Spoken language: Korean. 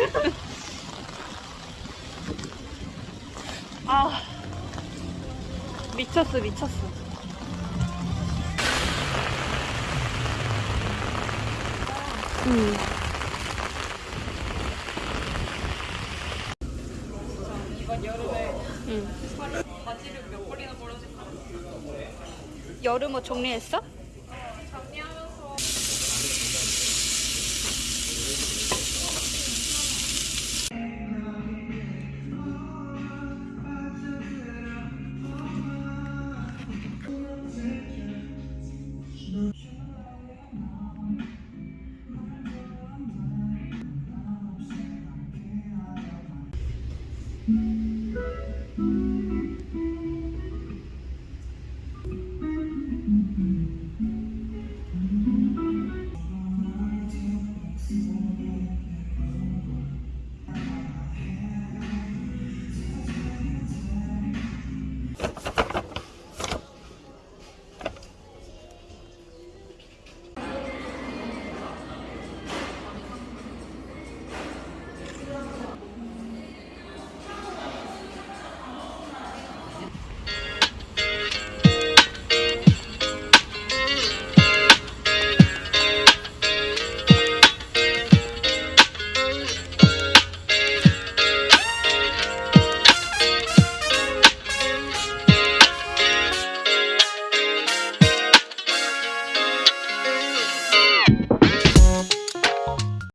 아 미쳤어 미쳤어 음. 음. 여름에 음. 바지를 몇 벌이나 벌어진 여름옷 정리했어? Mm-hmm.